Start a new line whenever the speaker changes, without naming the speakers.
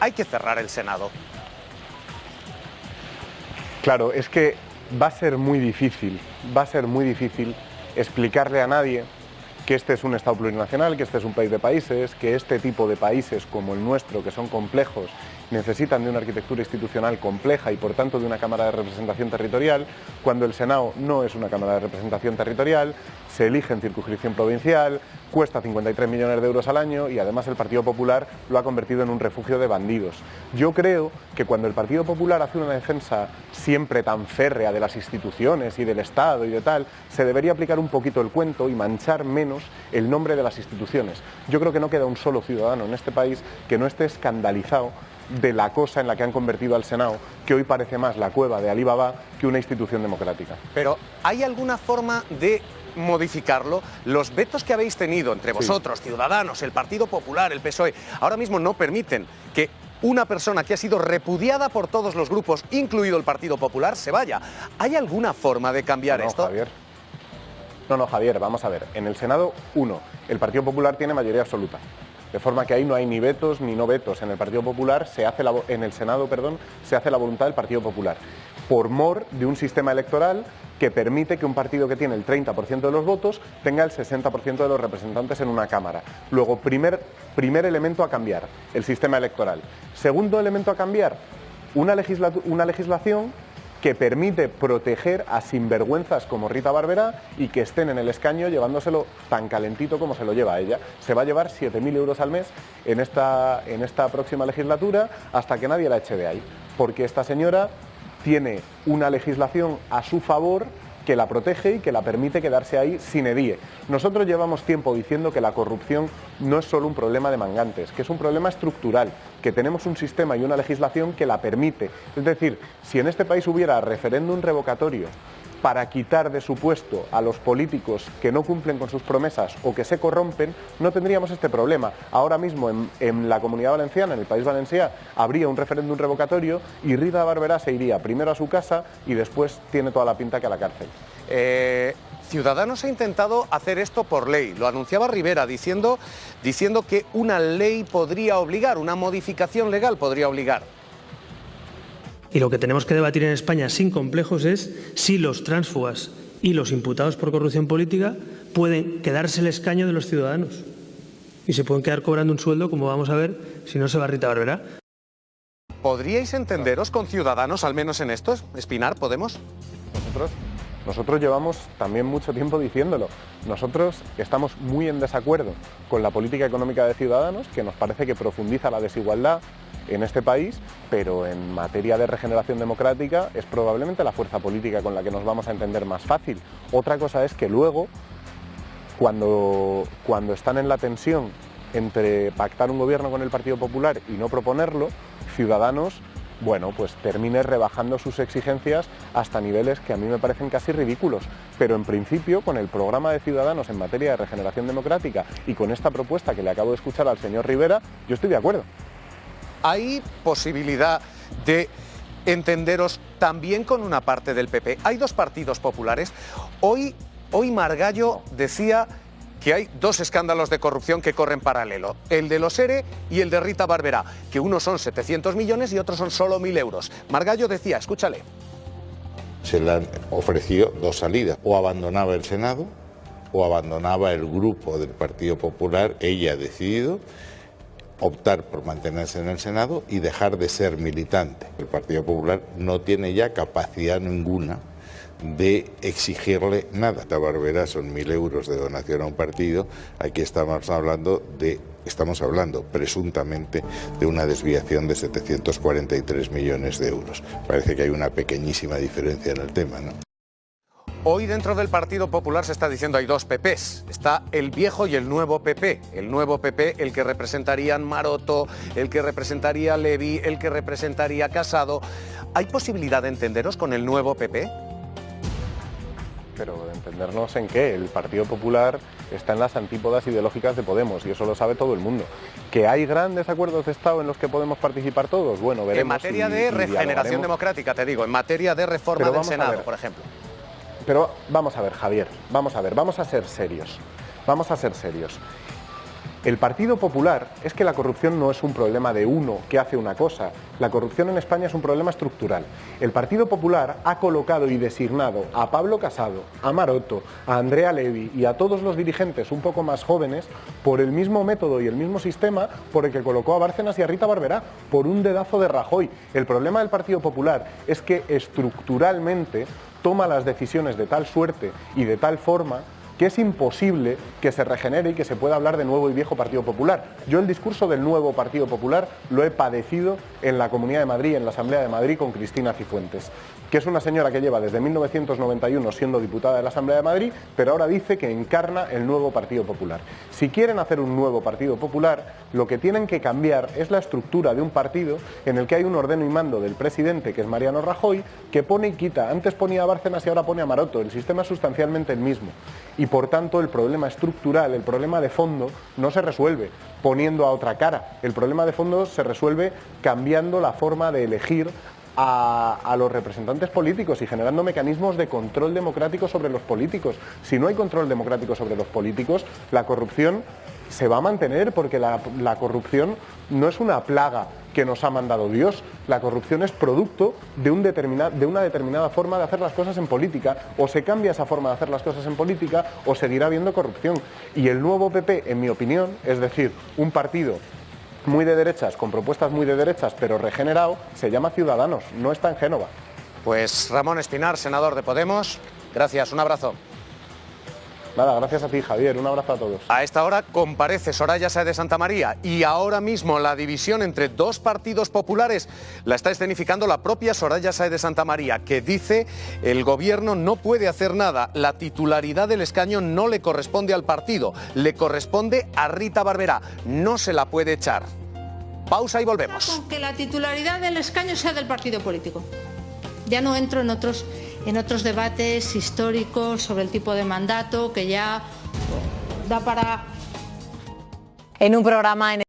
hay que cerrar el Senado.
Claro, es que va a ser muy difícil, va a ser muy difícil explicarle a nadie que este es un Estado plurinacional, que este es un país de países, que este tipo de países como el nuestro, que son complejos, necesitan de una arquitectura institucional compleja y por tanto de una Cámara de Representación Territorial, cuando el Senado no es una Cámara de Representación Territorial, se elige en circunscripción provincial, cuesta 53 millones de euros al año y además el Partido Popular lo ha convertido en un refugio de bandidos. Yo creo que cuando el Partido Popular hace una defensa siempre tan férrea de las instituciones y del Estado y de tal, se debería aplicar un poquito el cuento y manchar menos el nombre de las instituciones. Yo creo que no queda un solo ciudadano en este país que no esté escandalizado de la cosa en la que han convertido al Senado, que hoy parece más la cueva de Alibaba que una institución democrática.
Pero ¿hay alguna forma de modificarlo? Los vetos que habéis tenido entre vosotros, Ciudadanos, el Partido Popular, el PSOE, ahora mismo no permiten que una persona que ha sido repudiada por todos los grupos, incluido el Partido Popular, se vaya. ¿Hay alguna forma de cambiar
no,
esto?
Javier. No, no, Javier, vamos a ver. En el Senado, uno, el Partido Popular tiene mayoría absoluta. De forma que ahí no hay ni vetos ni no vetos. En el Partido Popular, se hace en el Senado, perdón, se hace la voluntad del Partido Popular. Por mor de un sistema electoral que permite que un partido que tiene el 30% de los votos tenga el 60% de los representantes en una Cámara. Luego, primer, primer elemento a cambiar, el sistema electoral. Segundo elemento a cambiar, una legislación que permite proteger a sinvergüenzas como Rita Barberá y que estén en el escaño llevándoselo tan calentito como se lo lleva ella. Se va a llevar 7.000 euros al mes en esta, en esta próxima legislatura hasta que nadie la eche de ahí, porque esta señora tiene una legislación a su favor que la protege y que la permite quedarse ahí sin edie. Nosotros llevamos tiempo diciendo que la corrupción no es solo un problema de mangantes, que es un problema estructural, que tenemos un sistema y una legislación que la permite. Es decir, si en este país hubiera referéndum revocatorio para quitar de su puesto a los políticos que no cumplen con sus promesas o que se corrompen, no tendríamos este problema. Ahora mismo en, la Comunidad Valenciana, en el País Valenciano, habría un referéndum revocatorio y Rita Barberá se iría primero a su casa y después tiene toda la pinta que a la cárcel.
Eh, Ciudadanos ha intentado hacer esto por ley. Lo anunciaba Rivera diciendo, diciendo que una ley podría obligar, una modificación legal podría obligar.
Y lo que tenemos que debatir en España sin complejos es si los tránsfugas y los imputados por corrupción política pueden quedarse el escaño de los ciudadanos y se pueden quedar cobrando un sueldo, como vamos a ver, si no se va Rita Barberá.
¿Podríais entenderos con Ciudadanos, al menos en esto? Espinar, ¿podemos?
Nosotros, nosotros llevamos también mucho tiempo diciéndolo. Nosotros estamos muy en desacuerdo con la política económica de Ciudadanos, que nos parece que profundiza la desigualdad, en este país, pero en materia de regeneración democrática es probablemente la fuerza política con la que nos vamos a entender más fácil. Otra cosa es que luego, cuando, cuando están en la tensión entre pactar un gobierno con el Partido Popular y no proponerlo, Ciudadanos bueno, pues termine rebajando sus exigencias hasta niveles que a mí me parecen casi ridículos. Pero en principio, con el programa de Ciudadanos en materia de regeneración democrática y con esta propuesta que le acabo de escuchar al señor Rivera, yo estoy de acuerdo.
¿Hay posibilidad de entenderos también con una parte del PP? Hay dos partidos populares. Hoy, hoy Margallo decía que hay dos escándalos de corrupción que corren paralelo, el de los ERE y el de Rita Barberá, que unos son 700 millones y otros son solo 1.000 euros. Margallo decía, escúchale.
Se le han ofrecido dos salidas, o abandonaba el Senado o abandonaba el grupo del Partido Popular, ella ha decidido, optar por mantenerse en el Senado y dejar de ser militante. El Partido Popular no tiene ya capacidad ninguna de exigirle nada. La Barbera son mil euros de donación a un partido, aquí estamos hablando de estamos hablando presuntamente de una desviación de 743 millones de euros. Parece que hay una pequeñísima diferencia en el tema, ¿no?
Hoy dentro del Partido Popular se está diciendo hay dos PPs. Está el viejo y el nuevo PP. El nuevo PP, el que representarían Maroto, el que representaría Levi, el que representaría Casado. ¿Hay posibilidad de entenderos con el nuevo PP?
Pero de entendernos en qué. El Partido Popular está en las antípodas ideológicas de Podemos y eso lo sabe todo el mundo. ¿Que hay grandes acuerdos de Estado en los que podemos participar todos? Bueno, veremos.
En materia de regeneración democrática, te digo, en materia de reforma del Senado, por ejemplo.
Pero vamos a ver, Javier, vamos a ver, vamos a ser serios. Vamos a ser serios. El Partido Popular es que la corrupción no es un problema de uno que hace una cosa. La corrupción en España es un problema estructural. El Partido Popular ha colocado y designado a Pablo Casado, a Maroto, a Andrea Levy y a todos los dirigentes un poco más jóvenes por el mismo método y el mismo sistema por el que colocó a Bárcenas y a Rita Barberá, por un dedazo de Rajoy. El problema del Partido Popular es que estructuralmente toma las decisiones de tal suerte y de tal forma que es imposible que se regenere y que se pueda hablar de nuevo y viejo Partido Popular. Yo el discurso del nuevo Partido Popular lo he padecido en la Comunidad de Madrid, en la Asamblea de Madrid con Cristina Cifuentes, que es una señora que lleva desde 1991 siendo diputada de la Asamblea de Madrid, pero ahora dice que encarna el nuevo Partido Popular. Si quieren hacer un nuevo Partido Popular, lo que tienen que cambiar es la estructura de un partido en el que hay un ordeno y mando del presidente, que es Mariano Rajoy, que pone y quita. Antes ponía a Bárcenas y ahora pone a Maroto. El sistema es sustancialmente el mismo por tanto el problema estructural, el problema de fondo no se resuelve poniendo a otra cara. El problema de fondo se resuelve cambiando la forma de elegir a, los representantes políticos y generando mecanismos de control democrático sobre los políticos. Si no hay control democrático sobre los políticos, la corrupción se va a mantener porque la, corrupción no es una plaga que nos ha mandado Dios. La corrupción es producto de, de una determinada forma de hacer las cosas en política. O se cambia esa forma de hacer las cosas en política o seguirá habiendo corrupción. Y el nuevo PP, en mi opinión, es decir, un partido muy de derechas, con propuestas muy de derechas, pero regenerado, se llama Ciudadanos, no está en Génova.
Pues Ramón Espinar, senador de Podemos, gracias, un abrazo.
Nada, gracias a ti, Javier. Un abrazo a todos.
A esta hora comparece Soraya Sáez de Santa María y ahora mismo la división entre dos partidos populares la está escenificando la propia Soraya Sáez de Santa María, que dice el gobierno no puede hacer nada, la titularidad del escaño no le corresponde al partido, le corresponde a Rita Barberá, no se la puede echar. Pausa y volvemos.
Con que la titularidad del escaño sea del partido político. Ya no entro en otros en otros debates históricos sobre el tipo de mandato que ya da para...
En un programa en